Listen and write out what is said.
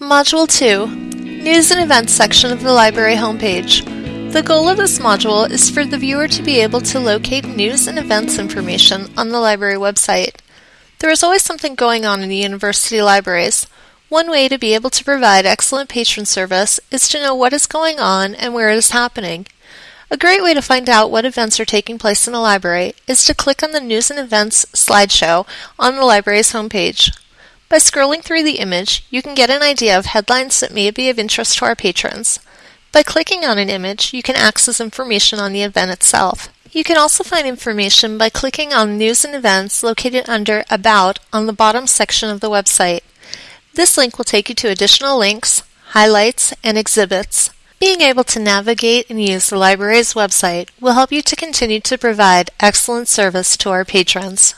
Module 2 News and Events section of the library homepage. The goal of this module is for the viewer to be able to locate news and events information on the library website. There is always something going on in the university libraries. One way to be able to provide excellent patron service is to know what is going on and where it is happening. A great way to find out what events are taking place in a library is to click on the News and Events slideshow on the library's homepage. By scrolling through the image, you can get an idea of headlines that may be of interest to our patrons. By clicking on an image, you can access information on the event itself. You can also find information by clicking on News and Events located under About on the bottom section of the website. This link will take you to additional links, highlights, and exhibits. Being able to navigate and use the library's website will help you to continue to provide excellent service to our patrons.